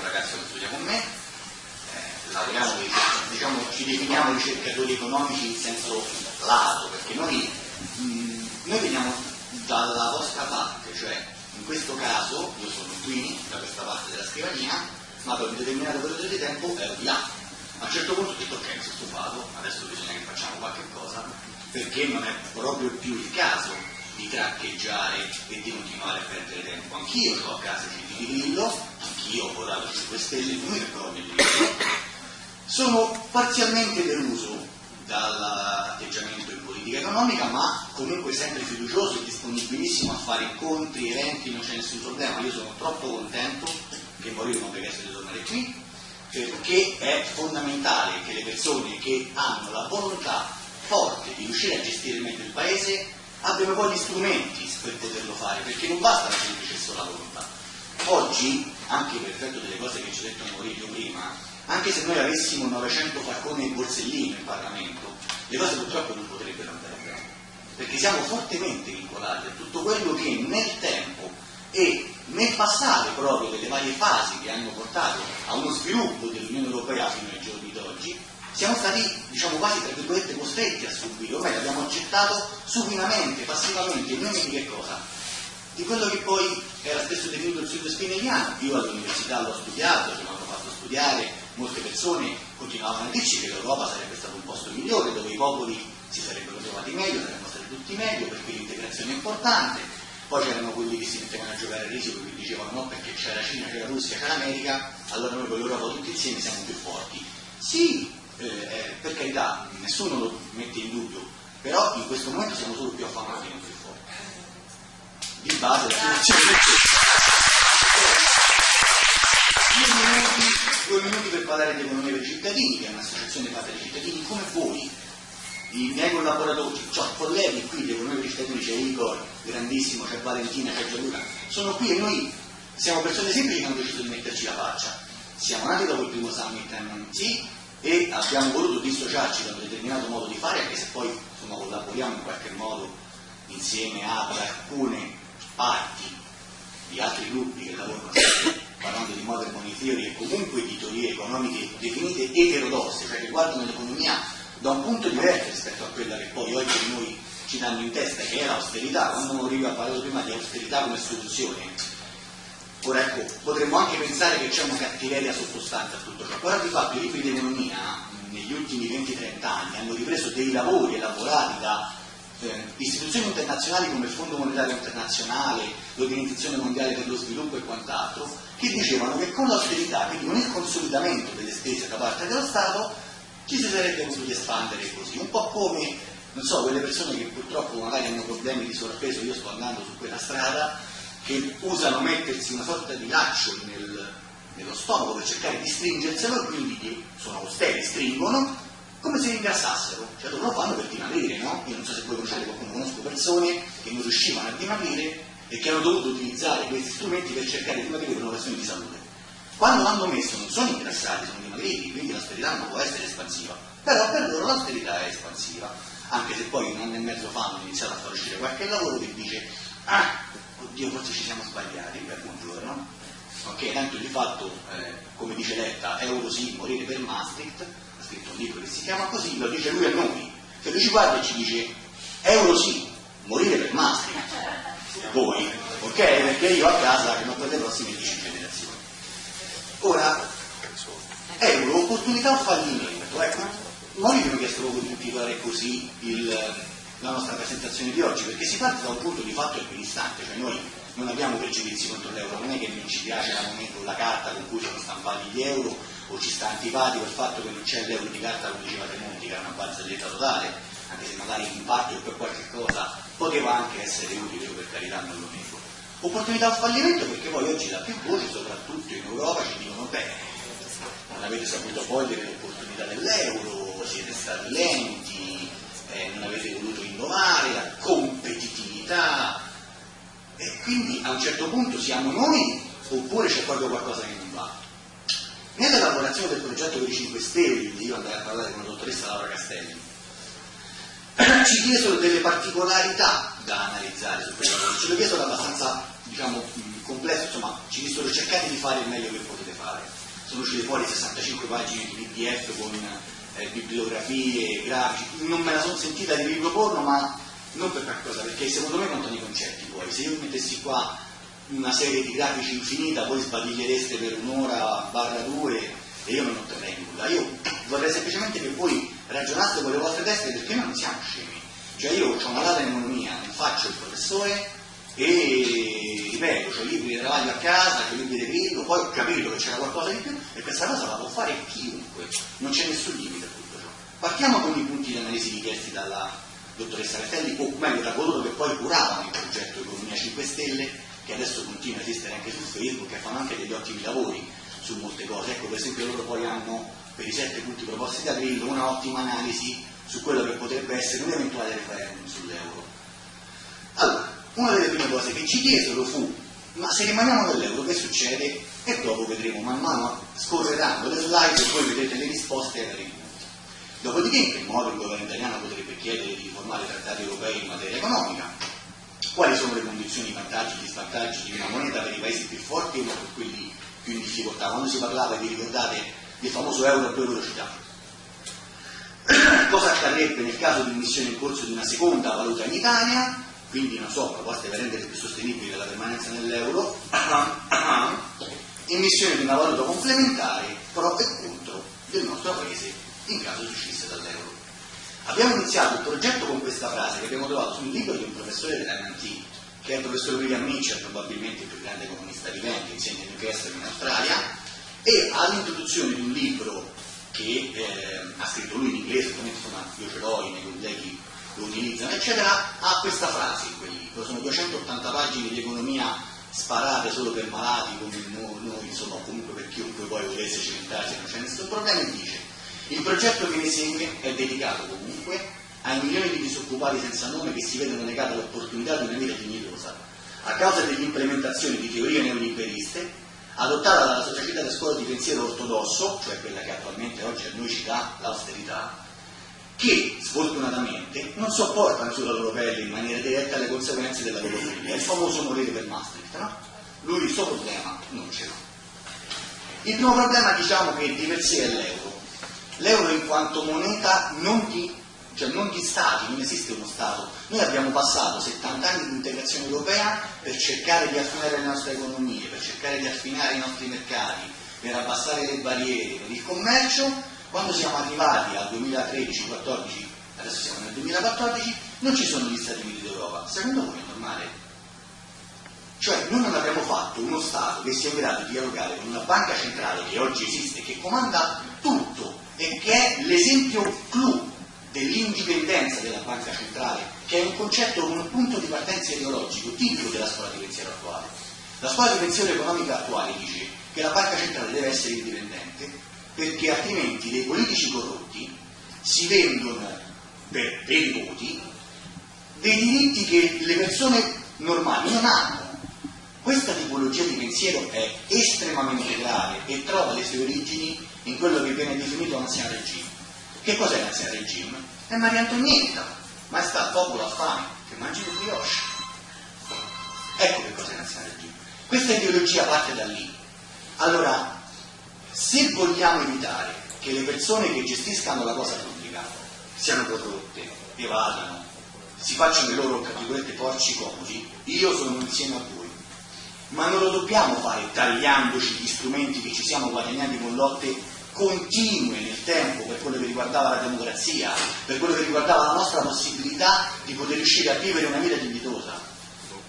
un ragazzo che studia con me, eh, lavoriamo, diciamo, ci definiamo ricercatori economici in senso lato, perché noi, mh, mm, noi veniamo dalla vostra parte, cioè in questo caso io sono qui, da questa parte della scrivania, ma per un determinato periodo di tempo ero di là a un certo punto ho detto ok, mi sono stufato, adesso bisogna che facciamo qualche cosa, perché non è proprio più il caso di traccheggiare e di continuare a perdere tempo. Anch'io ho a casa di Grillo, ho votato 5 Stelle, di Sono parzialmente deluso dall'atteggiamento in politica economica, ma comunque sempre fiducioso e disponibilissimo a fare incontri, eventi, non c'è nessun problema. Io sono troppo contento che Morino non potesse tornare qui perché è fondamentale che le persone che hanno la volontà forte di riuscire a gestire meglio il paese abbiano poi gli strumenti per poterlo fare, perché non basta la semplice sola volontà. Oggi, anche per effetto delle cose che ci ha detto Maurizio prima, anche se noi avessimo 900 facconi e borsellino in Parlamento, le cose purtroppo non potrebbero andare bene, perché siamo fortemente vincolati a tutto quello che nel tempo e nel passato proprio delle varie fasi che hanno portato a uno sviluppo dell'Unione Europea fino ai giorni d'oggi, siamo stati diciamo quasi tra virgolette costretti a subire, ormai l'abbiamo accettato supinamente, passivamente, in nome di che cosa? Di quello che poi era spesso definito il sud spinelliano, io all'università l'ho studiato, ce l'hanno fatto studiare, molte persone continuavano a dirci che l'Europa sarebbe stato un posto migliore, dove i popoli si sarebbero trovati meglio, saremmo stati tutti meglio, perché l'integrazione è importante, poi c'erano quelli che si mettevano a giocare a risico che dicevano no perché c'è la Cina, c'è la Russia, c'è l'America, allora noi con l'Europa tutti insieme siamo più forti. Sì, eh, eh, per carità, nessuno lo mette in dubbio, però in questo momento siamo solo più affamati, non più. Di base due minuti, due minuti per parlare di economia per cittadini, che è un'associazione fatta dai cittadini come voi, i miei collaboratori, ho colleghi qui di economia per cittadini, c'è Igor, grandissimo, c'è Valentina, c'è Gianluca, sono qui e noi siamo persone semplici che hanno deciso di metterci la faccia. Siamo nati dopo il primo summit MMT e abbiamo voluto dissociarci da un determinato modo di fare, anche se poi insomma, collaboriamo in qualche modo insieme ad alcune parti di altri gruppi che lavorano parlando di money theory e comunque di teorie economiche definite eterodosse, cioè che guardano l'economia da un punto diverso rispetto a quella che poi oggi noi ci danno in testa che è l'austerità, quando Mourinho ha parlato prima di austerità come soluzione, ora ecco, potremmo anche pensare che c'è una cattiveria sottostante a tutto ciò, però di fatto i libri di economia negli ultimi 20-30 anni hanno ripreso dei lavori elaborati da eh, istituzioni internazionali come il Fondo Monetario Internazionale, l'Organizzazione Mondiale per lo Sviluppo e quant'altro, che dicevano che con l'austerità, quindi con il consolidamento delle spese da parte dello Stato, ci si sarebbe potuti espandere così, un po' come non so, quelle persone che purtroppo magari hanno problemi di sovrappeso, io sto andando su quella strada, che usano mettersi una sorta di laccio nel, nello stomaco per cercare di stringerselo quindi sono austeri, stringono, come se ingrassassero, cioè loro lo fanno per dimagrire, no? Io non so se voi conoscete qualcuno, conosco persone che non riuscivano a dimagrire e che hanno dovuto utilizzare questi strumenti per cercare di dimagrire per una questione di salute. Quando l'hanno messo non sono ingrassati, sono dimagriti, quindi l'austerità non può essere espansiva, però per loro l'austerità è espansiva anche se poi un anno e mezzo fa hanno iniziato a far uscire qualche lavoro che dice ah, oddio forse ci siamo sbagliati per buongiorno ok, tanto di fatto eh, come dice Letta euro sì, morire per Maastricht chiama così lo dice lui a noi. Se lui ci guarda e ci dice euro sì, morire per Maastricht voi, ok? perché io a casa che non per le prossime 10 generazioni. Ora euro, opportunità o fallimento? Ecco noi abbiamo chiesto proprio di intitolare così il, la nostra presentazione di oggi, perché si parte da un punto di fatto equidistante, cioè noi non abbiamo pregiudizi contro l'euro, non è che non ci piace la moneta o la carta con cui sono stampati gli euro o ci sta antipatico il fatto che non c'è l'euro di carta come diceva Tremonti che era una barzelletta totale, anche se magari in parte o per qualche cosa poteva anche essere utile, per carità non lo nego. Opportunità o fallimento perché poi oggi da più voci, soprattutto in Europa, ci dicono beh, non avete saputo cogliere l'opportunità dell'euro, siete stati lenti, eh, non avete voluto innovare, la competitività e quindi a un certo punto siamo noi oppure c'è proprio qualcosa che non va. Nell'elaborazione del progetto per i 5 Stelle, io andai a parlare con la dottoressa Laura Castelli, ci chiesero delle particolarità da analizzare su quel lavoro, ce lo chiesero abbastanza diciamo, complesso, insomma ci dissero cercate di fare il meglio che potete fare. Sono uscite fuori 65 pagine di PDF con eh, bibliografie, grafici, non me la sono sentita di riproporlo, ma non per qualcosa, perché secondo me contano i concetti poi. Se io mettessi qua una serie di grafici infinita, voi sbadigliereste per un'ora barra due e io non otterrei nulla. Io vorrei semplicemente che voi ragionaste con le vostre teste perché noi non siamo scemi. Cioè io ho una laurea in economia, faccio il professore e ripeto, ho libri di travaglio a casa, ho libri di grillo, poi ho capito che c'era qualcosa di più e questa cosa la può fare chiunque, non c'è nessun limite a tutto ciò. Partiamo con i punti di analisi richiesti dalla dottoressa Castelli, o meglio da coloro che poi curavano il progetto Economia 5 Stelle, che adesso continua a esistere anche su Facebook e fanno anche degli ottimi lavori su molte cose. Ecco, per esempio loro poi hanno per i sette punti proposti da Grillo una ottima analisi su quello che potrebbe essere un eventuale referendum sull'euro. Allora, una delle prime cose che ci chiesero fu ma se rimaniamo nell'euro che succede? E dopo vedremo man mano scorreranno le slide e poi vedrete le risposte ai vari. Dopodiché in che modo il governo italiano potrebbe chiedere di riformare i trattati europei in materia economica? Quali sono le condizioni, i vantaggi e gli svantaggi di una moneta per i paesi più forti e per quelli più in difficoltà? Quando si parlava, vi ricordate, del famoso euro a due velocità. Cosa accadrebbe nel caso di emissione in corso di una seconda valuta in Italia? quindi non so, proposte per rendere più sostenibile la permanenza nell'euro, emissione di una valuta complementare pro e contro del nostro paese in caso si uscisse dall'euro. Abbiamo iniziato il progetto con questa frase che abbiamo trovato sul libro di un professore dell'MIT, che è il professor William Mitchell, probabilmente il più grande economista vivente, insegna in Newcastle in Australia, e all'introduzione di un libro che eh, ha scritto lui in inglese, ovviamente insomma io ce l'ho, i miei colleghi lo utilizzano, eccetera, ha questa frase in quel libro, sono 280 pagine di economia sparate solo per malati come noi, insomma, comunque per chiunque poi volesse cimentarsi, non c'è nessun problema, e dice il progetto che ne segue è dedicato comunque ai milioni di disoccupati senza nome che si vedono negata l'opportunità di una vita dignitosa a causa dell'implementazione di teorie neoliberiste adottata dalla società delle scuole di pensiero ortodosso, cioè quella che attualmente oggi a noi ci dà l'austerità, che sfortunatamente non sopportano sulla loro pelle in maniera diretta le conseguenze della loro follia, il famoso morire per Maastricht, no? Lui il suo problema non ce l'ha. Il primo problema diciamo che di per sé è l'euro. L'euro in quanto moneta non di, cioè non di stati, non esiste uno Stato. Noi abbiamo passato 70 anni di integrazione europea per cercare di affinare le nostre economie, per cercare di affinare i nostri mercati, per abbassare le barriere, per il commercio quando siamo arrivati al 2013-14, adesso siamo nel 2014, non ci sono gli Stati Uniti d'Europa. Secondo voi è normale? Cioè noi non abbiamo fatto uno Stato che sia in grado di dialogare con una banca centrale che oggi esiste, che comanda tutto e che è l'esempio clou dell'indipendenza della banca centrale, che è un concetto con un punto di partenza ideologico tipico della scuola di pensiero attuale. La scuola di pensiero economica attuale dice che la banca centrale deve essere indipendente perché altrimenti dei politici corrotti si vendono per dei voti dei diritti che le persone normali non hanno. Questa tipologia di pensiero è estremamente grave e trova le sue origini in quello che viene definito l'ancien regime. Che cos'è l'ancien regime? È Maria Antonietta, ma sta al popolo a fame, che mangi le brioche. Ecco che cos'è l'ancien regime. Questa ideologia parte da lì. Allora, se vogliamo evitare che le persone che gestiscano la cosa pubblica siano corrotte, evadano, si facciano i loro, tra porci comodi, io sono insieme a voi. Ma non lo dobbiamo fare tagliandoci gli strumenti che ci siamo guadagnati con lotte continue nel tempo per quello che riguardava la democrazia, per quello che riguardava la nostra possibilità di poter riuscire a vivere una vita dignitosa.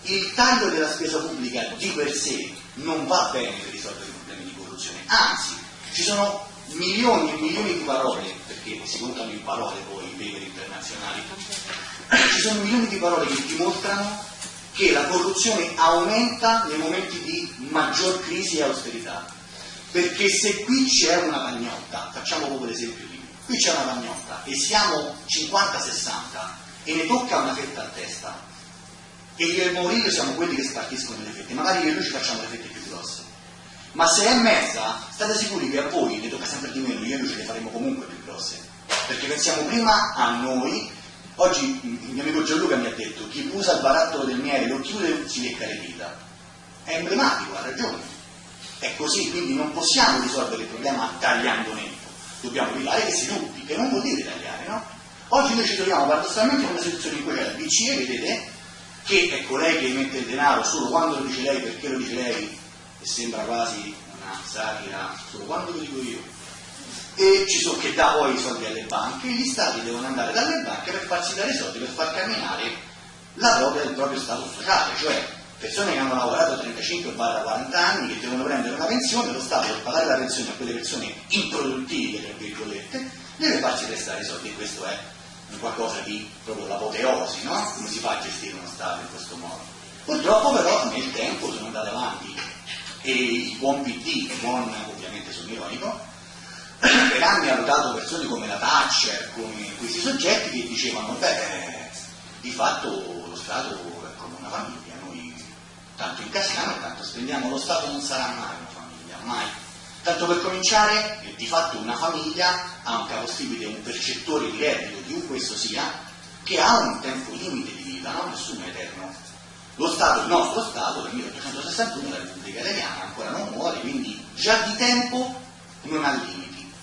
Il taglio della spesa pubblica di per sé non va bene per risolvere i problemi di corruzione, anzi ci sono milioni e milioni di parole, perché si contano in parole poi i paper internazionali, ci sono milioni di parole che dimostrano che la corruzione aumenta nei momenti di maggior crisi e austerità. Perché se qui c'è una pagnotta, facciamo proprio l'esempio di qui c'è una pagnotta e siamo 50-60 e ne tocca una fetta a testa e io e il Maurilio siamo quelli che spartiscono le fette, magari io e lui ci facciamo le fette più grosse. Ma se è mezza, state sicuri che a voi ne tocca sempre di meno, io e lui ce le faremo comunque più grosse, perché pensiamo prima a noi, Oggi il mio amico Gianluca chi usa il barattolo del miele lo chiude si lecca le dita. È emblematico, ha ragione. È così, quindi non possiamo risolvere il problema tagliando netto. Dobbiamo evitare che si rubi, che non vuol dire tagliare, no? Oggi noi ci troviamo paradossalmente in una situazione in cui c'è la BCE, vedete, che è colei che emette il denaro solo quando lo dice lei, perché lo dice lei, e sembra quasi una satira, solo quando lo dico io, e ci sono che dà poi i soldi alle banche, e gli stati devono andare dalle banche per farsi dare i soldi per far camminare la propria, il proprio stato sociale, cioè persone che hanno lavorato 35-40 anni, che devono prendere una pensione, lo Stato per pagare la pensione a quelle persone improduttive, tra virgolette, deve farsi restare i soldi questo è qualcosa di proprio l'apoteosi, no? Come si fa a gestire uno Stato in questo modo? Purtroppo però nel tempo sono andate avanti e il buon PD, non ovviamente sono ironico, per anni ha votato persone come la Thatcher, come questi soggetti che dicevano, beh, di fatto lo Stato è come una famiglia, noi tanto incassiamo e tanto spendiamo, lo Stato non sarà mai una famiglia, mai Tanto per cominciare, di fatto una famiglia ha un capostipite, un percettore di reddito, chiunque esso sia, che ha un tempo limite di vita, no? nessuno è eterno. Lo Stato, il nostro Stato, del 1861, la Repubblica Italiana, ancora non muore, quindi già di tempo non ha limiti.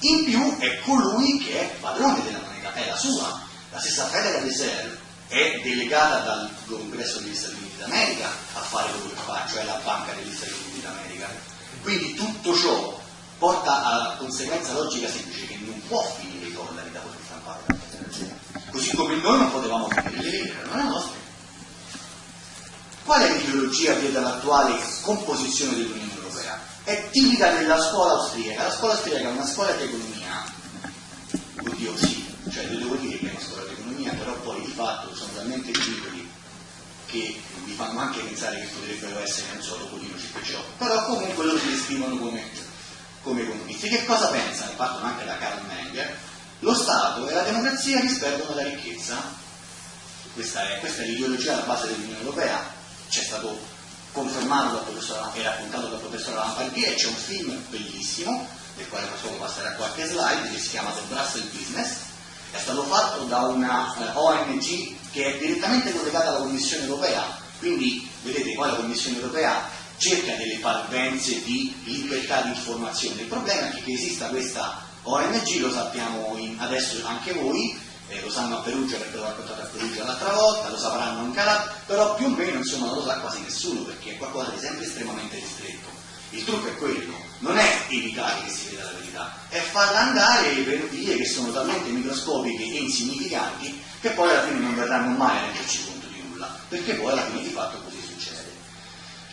In più è colui che è padrone della moneta, è la sua. La stessa Federal Reserve è delegata dal Congresso degli Stati Uniti d'America a fare quello che fa, cioè la Banca degli Stati Uniti d'America quindi tutto ciò porta alla conseguenza logica semplice che non può finire i dollari da poter stampare federazione. Così come noi non potevamo finire le lire, non è nostra. Qual è l'ideologia dietro all'attuale composizione dell'Unione Europea? È tipica della scuola austriaca. La scuola austriaca è una scuola di economia, oddio sì, cioè devo dire che è una scuola di poi di fatto sono talmente ridicoli che mi fanno anche pensare che potrebbero essere, non so, Topolino, Cipeciò, però comunque loro si descrivono come, come economisti. Che cosa pensano? Partono anche da Karl Menger. Lo Stato e la democrazia disperdono la ricchezza. Questa è, questa è l'ideologia alla base dell'Unione Europea. C'è stato confermato dal professor e raccontato dal professor Lampardier, c'è un film bellissimo, del quale solo passerà qualche slide, che si chiama The Brussels Business, è stato fatto da una eh, ONG che è direttamente collegata alla Commissione europea, quindi vedete qua la Commissione europea cerca delle parvenze di libertà di informazione. Il problema è che esista questa ONG, lo sappiamo in, adesso anche voi, eh, lo sanno a Perugia perché l'ho raccontato a Perugia l'altra volta, lo sapranno in Calabria, però più o meno insomma, non lo sa quasi nessuno perché è qualcosa di sempre estremamente ristretto. Il trucco è quello, non è evitare che si veda la verità, è farla andare per vie che sono talmente microscopiche e insignificanti che poi alla fine non verranno mai a renderci conto di nulla, perché poi alla fine di fatto così succede.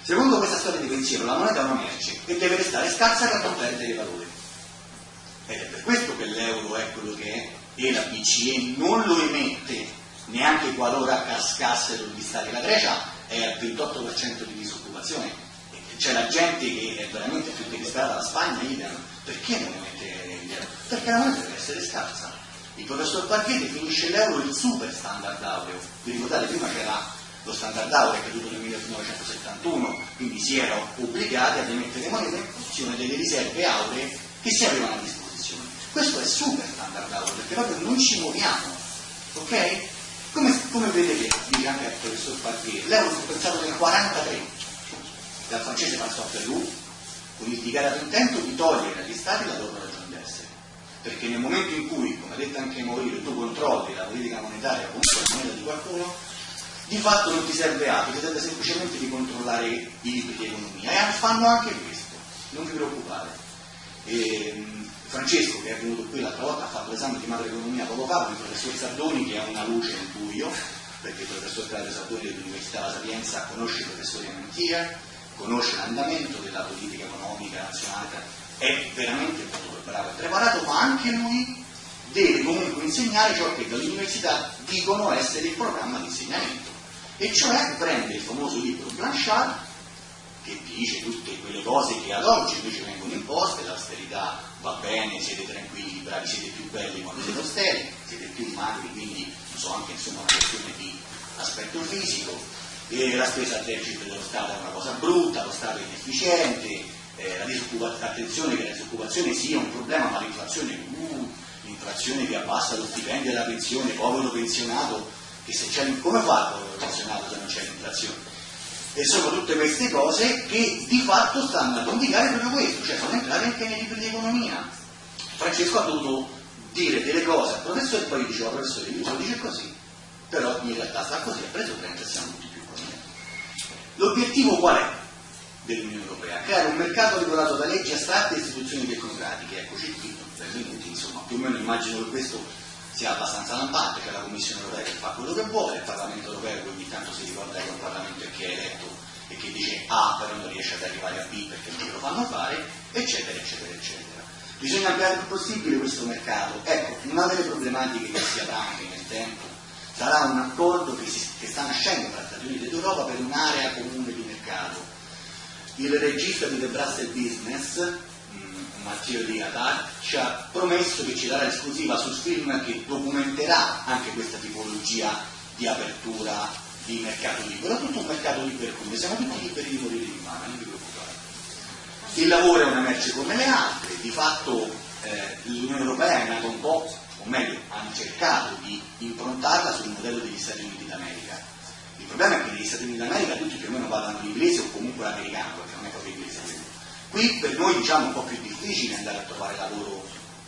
Secondo questa storia di pensiero, la moneta è una merce e deve restare scarsa per non perdere valore. Ed è per questo che l'euro è quello che è e la BCE non lo emette neanche qualora cascassero gli stati. La Grecia è al 28% di disoccupazione, c'è la gente che è veramente più che disperata, la Spagna idem, perché non emette l'euro? Perché la moneta deve essere scarsa il professor Parquet definisce l'euro il super standard aureo. Vi ricordate, prima c'era lo standard aureo che è caduto nel 1971, quindi si erano obbligati ad emettere monete in funzione delle riserve auree che si avevano a disposizione. Questo è super standard aureo, perché proprio non ci muoviamo, ok? Come, come vedete, dice anche il professor Parquet, l'euro fu pensato nel 1943, dal francese passò a Perù, con il dichiarato intento di togliere agli stati la loro ragione perché nel momento in cui, come ha detto anche Mourinho, tu controlli la politica monetaria comunque la moneta di qualcuno, di fatto non ti serve altro, ti serve semplicemente di controllare i libri di economia. E fanno anche questo, non vi preoccupate. E, ehm, Francesco, che è venuto qui l'altra volta, ha fatto l'esame di macroeconomia poco fa con il professor Sardoni, che è una luce nel buio, perché il professor Claudio Sardoni dell'Università La Sapienza conosce i professori a mentire, conosce l'andamento della politica economica nazionale è veramente molto bravo e preparato, ma anche lui deve comunque insegnare ciò che dall'università dicono essere il programma di insegnamento. E cioè prende il famoso libro Blanchard, che dice tutte quelle cose che ad oggi invece vengono imposte, l'austerità va bene, siete tranquilli, bravi, siete più belli quando siete austeri, siete più magri, quindi non so, anche insomma una questione di aspetto fisico, e la spesa al deficit dello Stato è una cosa brutta, lo Stato è inefficiente, eh, la attenzione che la disoccupazione sia un problema, ma l'inflazione uh, l'inflazione che abbassa lo stipendio e la pensione, povero pensionato, che se c'è, come fa il povero pensionato se non c'è l'inflazione? E sono tutte queste cose che di fatto stanno a indicare proprio questo, cioè sono entrate anche nei libri di economia. Francesco ha dovuto dire delle cose al professore e poi diceva professore, io lo dice così, però in realtà sta così, ha preso 30 siamo tutti. L'obiettivo qual è dell'Unione Europea? Creare un mercato regolato da leggi astratte e istituzioni tecnocratiche, eccoci qui, benvenuti, insomma, più o meno immagino che questo sia abbastanza lampante, c'è la Commissione Europea che fa quello che vuole, il Parlamento Europeo che ogni tanto si ricorda che è un Parlamento che è eletto e che dice A però non riesce ad arrivare a B perché non lo fanno fare, eccetera, eccetera, eccetera. Bisogna ampliare il più possibile questo mercato. Ecco, una delle problematiche che si avrà anche nel tempo sarà un accordo che, si, che sta nascendo tra Stati Uniti ed Europa per un'area comune di mercato. Il regista di The Brussels Business Matteo Di Atar ci ha promesso che ci darà esclusiva sul film che documenterà anche questa tipologia di apertura di mercato libero, tutto un mercato libero come siamo tutti liberi di morire di mano, non vi preoccupate. Il lavoro è una merce come le altre, di fatto eh, l'Unione Europea è nata un po', o meglio, hanno cercato di improntarla sul modello degli Stati Uniti d'America. Il problema è che negli Stati Uniti d'America tutti più o meno parlano l'inglese o comunque l'americano, perché non è proprio inglese. Qui per noi diciamo un po' più difficile andare a trovare lavoro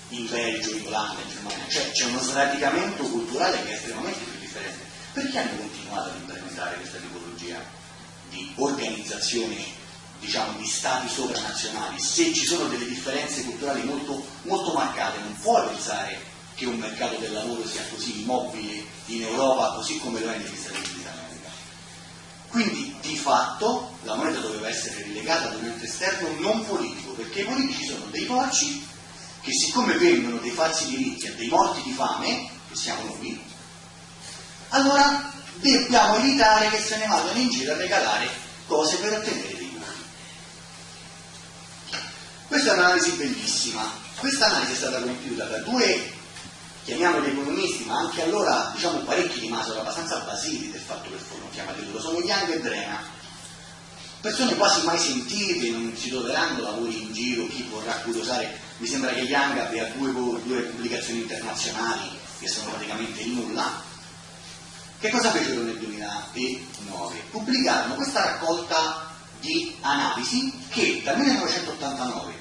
in Belgio, in Olanda, in Germania, cioè c'è uno sradicamento culturale che è estremamente più differente. Perché hanno continuato ad implementare questa tipologia di organizzazione, diciamo, di stati sovranazionali? Se ci sono delle differenze culturali molto, molto marcate, non puoi pensare che un mercato del lavoro sia così immobile in Europa, così come lo è negli Stati Uniti d'America. Quindi di fatto la moneta doveva essere rilegata ad un ente esterno non politico, perché i politici sono dei porci che siccome vendono dei falsi diritti a dei morti di fame, che siamo noi, allora dobbiamo evitare che se ne vadano in giro a regalare cose per ottenere dei voti. Questa è un'analisi bellissima. Questa analisi è stata compiuta da due, chiamiamoli economisti, ma anche allora diciamo parecchi rimasero abbastanza basiti del fatto che furono chiamati loro, sono Young e Drena persone quasi mai sentite, non si troveranno lavori in giro, chi vorrà curiosare, mi sembra che Young abbia due, due pubblicazioni internazionali che sono praticamente il nulla. Che cosa fecero nel 2009? Pubblicarono questa raccolta di analisi che dal 1989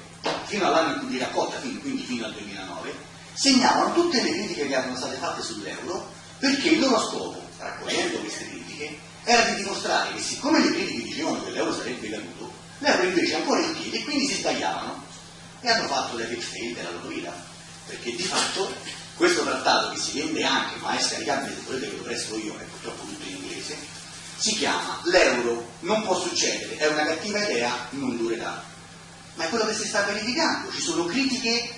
fino all'anno in cui di raccolta, quindi fino al 2009, segnavano tutte le critiche che erano state fatte sull'euro perché il loro scopo, raccogliendo queste critiche, era di dimostrare che siccome le critiche dicevano che l'euro sarebbe caduto, l'euro invece è ancora in piedi e quindi si sbagliavano e hanno fatto l'epic fail della loro vita. Perché di fatto questo trattato che si vende anche, ma è scaricabile se volete che lo presto io, è purtroppo tutto in inglese, si chiama l'euro non può succedere, è una cattiva idea, non durerà. Ma è quello che si sta verificando, ci sono critiche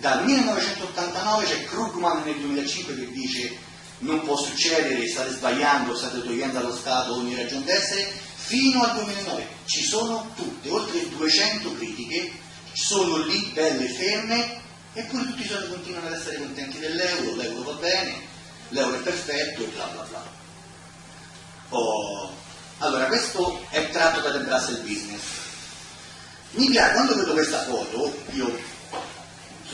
dal 1989, c'è Krugman nel 2005 che dice non può succedere, state sbagliando, state togliendo allo Stato ogni ragione d'essere, fino al 2009 ci sono tutte, oltre 200 critiche, sono lì belle ferme, eppure tutti sono, continuano ad essere contenti dell'euro, l'euro va bene, l'euro è perfetto e bla bla bla. Oh, allora, questo è tratto da The Brussels Business. Mi piace, quando vedo questa foto, io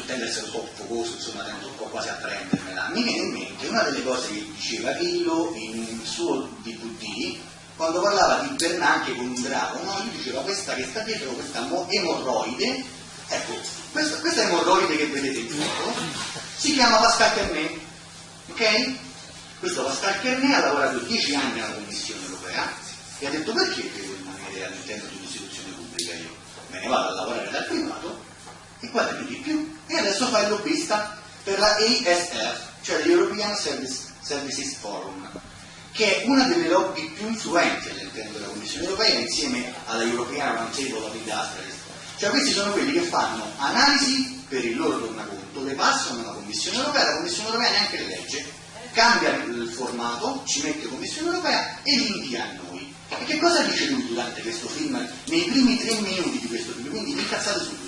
tende a essere soffocoso, insomma tendo un po' quasi a prendermela, mi viene in mente una delle cose che diceva Grillo in un suo DVD, quando parlava di Bernanke con un drago, no? lui diceva questa che sta dietro, questa emorroide, ecco, questa, questa emorroide che vedete foto, si chiama Pascal Kernet, ok? Questo Pascal Kernet ha lavorato 10 anni alla Commissione Europea e ha detto perché devo rimanere all'interno di un'istituzione pubblica io? Me ne vado a lavorare dal privato e guadagno di più e adesso fa il lobbista per la ASF, cioè l'European Service, Services Forum, che è una delle lobby più influenti all'interno della Commissione Europea insieme alla European Roundtable of Industrialists. Cioè questi sono quelli che fanno analisi per il loro tornaconto, le passano alla Commissione Europea, la Commissione Europea neanche le legge, cambia il formato, ci mette Commissione Europea e li invia a noi. E che cosa dice lui durante questo film, nei primi tre minuti di questo film? Quindi incazzate subito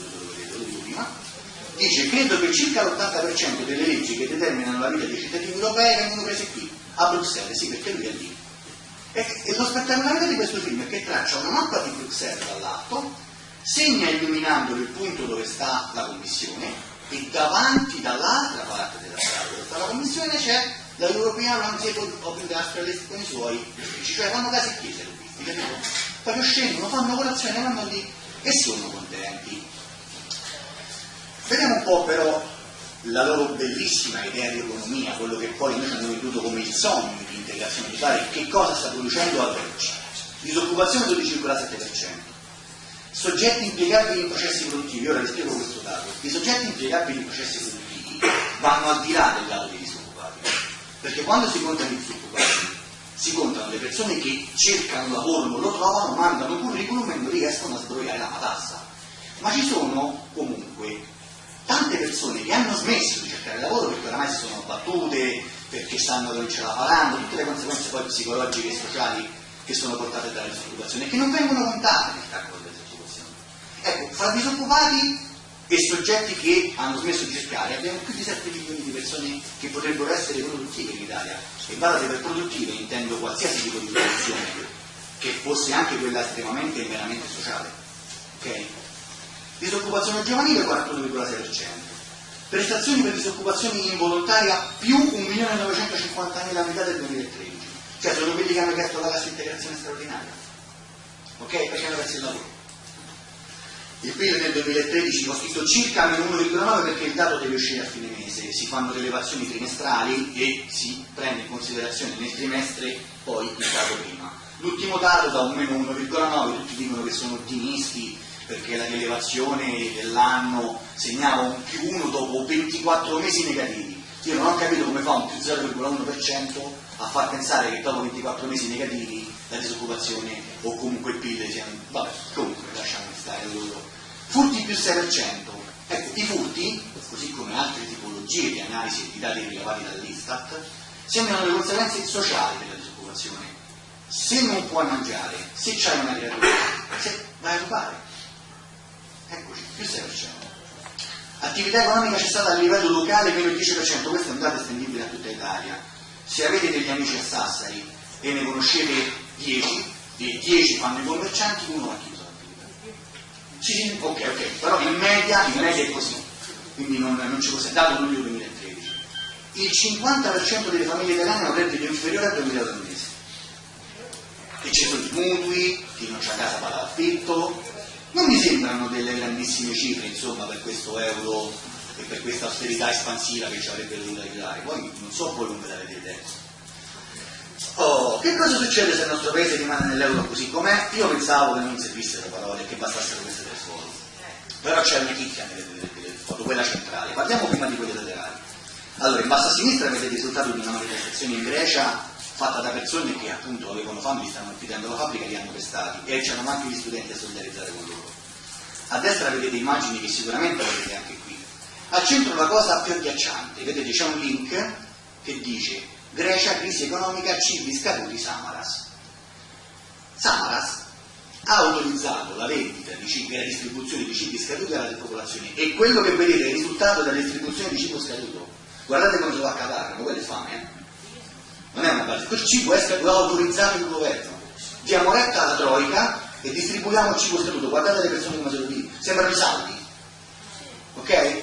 dice credo che circa l'80% delle leggi che determinano la vita dei cittadini europei vengono prese qui, a Bruxelles, sì perché lui è lì. E, e lo spettacolarità di questo film è che traccia una mappa di Bruxelles dall'alto, segna illuminandolo il punto dove sta la commissione e davanti dall'altra parte della strada dove sta la commissione c'è la European Roundtable of Industrialists con i suoi uffici, cioè fanno casa e chiesa i capito? Proprio scendono, fanno colazione, vanno lì e sono contenti. Vediamo un po' però la loro bellissima idea di economia, quello che poi noi abbiamo veduto come il sogno di integrazione totale, che cosa sta producendo al oggi? Disoccupazione 12,7%, soggetti impiegabili in processi produttivi, ora vi spiego questo dato, i soggetti impiegabili in processi produttivi vanno al di là del dato dei disoccupati, perché quando si contano i disoccupati si contano le persone che cercano lavoro, non lo trovano, mandano curriculum e non riescono a sbrogliare la matassa, ma ci sono comunque smesso di cercare lavoro perché oramai si sono battute, perché sanno che non ce la faranno, tutte le conseguenze poi psicologiche e sociali che sono portate dalla disoccupazione e che non vengono contate nel calcolo della disoccupazione. Ecco, fra disoccupati e soggetti che hanno smesso di cercare abbiamo più di 7 milioni di persone che potrebbero essere produttive in Italia e guardate per produttive intendo qualsiasi tipo di produzione che fosse anche quella estremamente e meramente sociale. Okay? Disoccupazione giovanile 41,6%, prestazioni per disoccupazione involontaria più 1.950.000 unità del 2013, cioè sono quelli che hanno chiesto la cassa integrazione straordinaria, ok? Perché hanno perso il lavoro. Il PIL nel 2013 ho scritto circa meno 1,9 perché il dato deve uscire a fine mese, si fanno delle elevazioni trimestrali e si prende in considerazione nel trimestre poi il dato prima. L'ultimo dato da un meno 1,9, tutti dicono che sono ottimisti, perché la rilevazione dell'anno segnava un più 1 dopo 24 mesi negativi. Io non ho capito come fa un più 0,1% a far pensare che dopo 24 mesi negativi la disoccupazione o comunque il PIL siano... Vabbè, comunque lasciamo stare loro. Furti più 6%. Ecco, i furti, così come altre tipologie di analisi e di dati rilevati dall'Istat, sembrano le conseguenze sociali della disoccupazione. Se non puoi mangiare, se c'hai una creatura, vai a rubare, Eccoci, più 6%. Attività economica cessata a livello locale meno il 10%, questo è un dato estendibile a tutta Italia. Se avete degli amici a Sassari e ne conoscete 10, e 10 fanno i commercianti, uno ha chiuso l'attività. Sì, ok, ok, però in media, in media è così, quindi non, non ci fosse dato luglio 2013. Il 50% delle famiglie italiane ha un reddito inferiore a 2000 euro al mese. E ci sono i mutui, chi non c'ha casa paga l'affitto, non mi sembrano delle grandissime cifre, insomma, per questo euro e per questa austerità espansiva che ci avrebbe dovuto aiutare. Poi non so voi come la vedete. Oh, che cosa succede se il nostro paese rimane nell'euro così com'è? Io pensavo che non servissero parole, che bastassero queste tre foto. Però c'è una chicchia nelle, nelle foto, quella centrale. Parliamo prima di quelle laterali. Allora, in basso a sinistra vedete il risultato di una manifestazione in Grecia fatta da persone che appunto avevano fame, gli stavano chiudendo la fabbrica li hanno pestati e c'erano anche gli studenti a solidarizzare con loro. A destra vedete immagini che sicuramente vedete anche qui. Al centro la cosa più agghiacciante, vedete c'è un link che dice Grecia, crisi economica, cibi scaduti, Samaras. Samaras ha autorizzato la vendita di cibi e la distribuzione di cibi scaduti alla popolazione e quello che vedete è il risultato della distribuzione di cibo scaduto. Guardate come se va a ma quello è fame, eh? Non è una base, quel cibo è autorizzato il governo. Diamo retta alla Troica e distribuiamo il cibo statuto. Guardate le persone come se lo dico, sembrano i saldi. Ok?